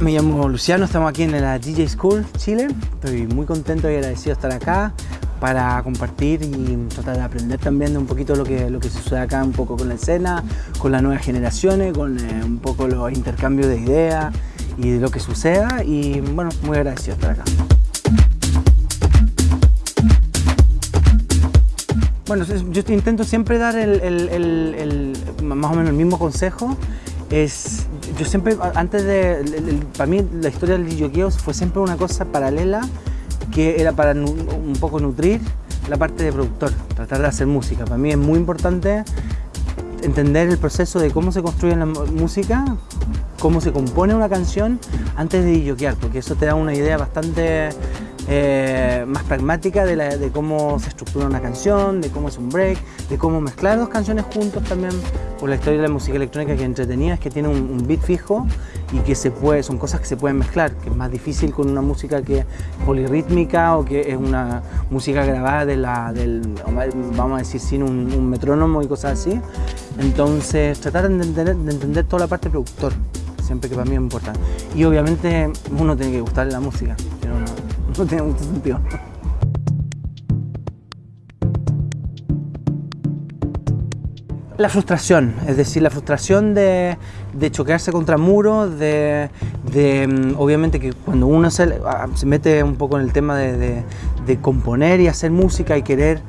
me llamo Luciano, estamos aquí en la DJ School Chile. Estoy muy contento y agradecido de estar acá para compartir y tratar de aprender también de un poquito lo que, lo que sucede acá, un poco con la escena, con las nuevas generaciones, con eh, un poco los intercambios de ideas y de lo que suceda y bueno, muy agradecido de estar acá. Bueno, yo intento siempre dar el, más o menos el mismo consejo. Es, yo siempre, antes de, para mí la historia del DJ fue siempre una cosa paralela que era para un poco nutrir la parte de productor, tratar de hacer música. Para mí es muy importante entender el proceso de cómo se construye la música, cómo se compone una canción antes de DJear, porque eso te da una idea bastante eh, más pragmática de, cómo se estructura una canción, de cómo es un break, de cómo mezclar dos canciones juntos también, por la historia de la música electrónica que entretenía es que tiene un, beat fijo y que se puede, son cosas que se pueden mezclar, que es más difícil con una música que es polirrítmica o que es una música grabada de la, del, vamos a decir, sin un, metrónomo y cosas así. Entonces, tratar de entender, de entender toda la parte productor, siempre que para mí es importante. Y obviamente uno tiene que gustarle la música, no tiene mucho sentido. La frustración, es decir, la frustración de, choquearse contra muros, de, mm, obviamente que cuando uno se, se, mete un poco en el tema de, componer y hacer música y querer,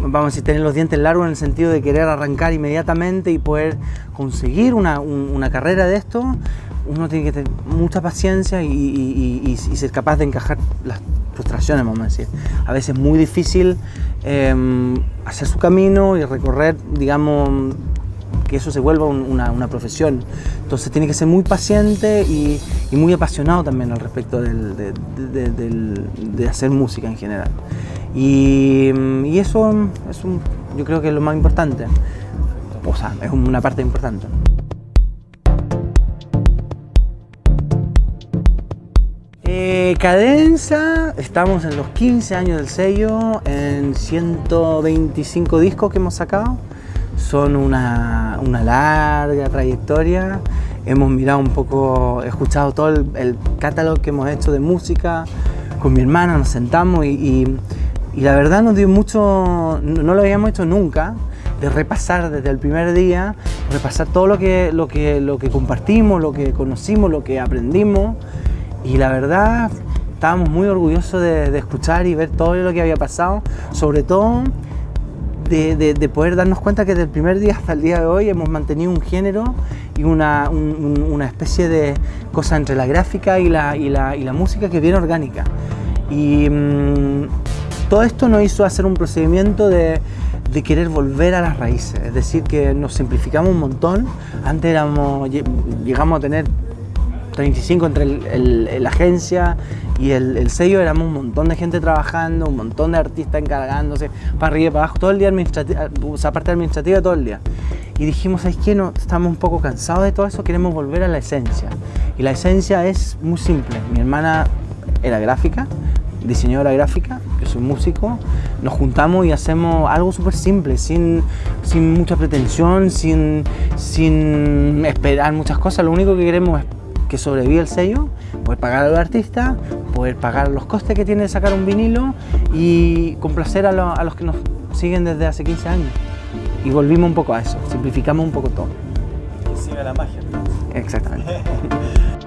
vamos a decir, tener los dientes largos en el sentido de querer arrancar inmediatamente y poder conseguir una, una carrera de esto, uno tiene que tener mucha paciencia y, ser capaz de encajar las frustraciones, vamos a decir. A veces es muy difícil em, hacer su camino y recorrer, digamos, que eso se vuelva una, profesión. Entonces tiene que ser muy paciente y, muy apasionado también al respecto de, hacer música en general. Y, eso es yo creo que es lo más importante. O sea, es una parte importante. Eh, cadenza, estamos en los 15 años del sello, en 125 discos que hemos sacado. Son una, larga trayectoria. Hemos mirado un poco, escuchado todo el, catálogo que hemos hecho de música. Con mi hermana nos sentamos y, la verdad nos dio mucho, no lo habíamos hecho nunca, de repasar desde el primer día, repasar todo lo que, lo que, lo que compartimos, lo que conocimos, lo que aprendimos y la verdad estábamos muy orgullosos de, escuchar y ver todo lo que había pasado, sobre todo de, poder darnos cuenta que desde el primer día hasta el día de hoy hemos mantenido un género y una, especie de cosa entre la gráfica y la, y la, música que bien orgánica. Y mm, todo esto nos hizo hacer un procedimiento de, de querer volver a las raíces, es decir, que nos simplificamos un montón. Antes éramos, llegamos a tener 35 entre la agencia y el, sello, éramos un montón de gente trabajando, un montón de artistas encargándose, para arriba y para abajo, todo el día administrativa, o sea, parte administrativa todo el día. Y dijimos, es que no, estamos un poco cansados de todo eso, queremos volver a la esencia. Y la esencia es muy simple. Mi hermana era gráfica, diseñadora gráfica, yo soy músico, nos juntamos y hacemos algo súper simple, sin, sin mucha pretensión, sin, sin esperar muchas cosas, lo único que queremos es que sobrevive el sello, poder pagar al artista, poder pagar los costes que tiene sacar un vinilo y complacer a, a los que nos siguen desde hace 15 años. Y volvimos un poco a eso, simplificamos un poco todo. Que siga la magia. Exactamente.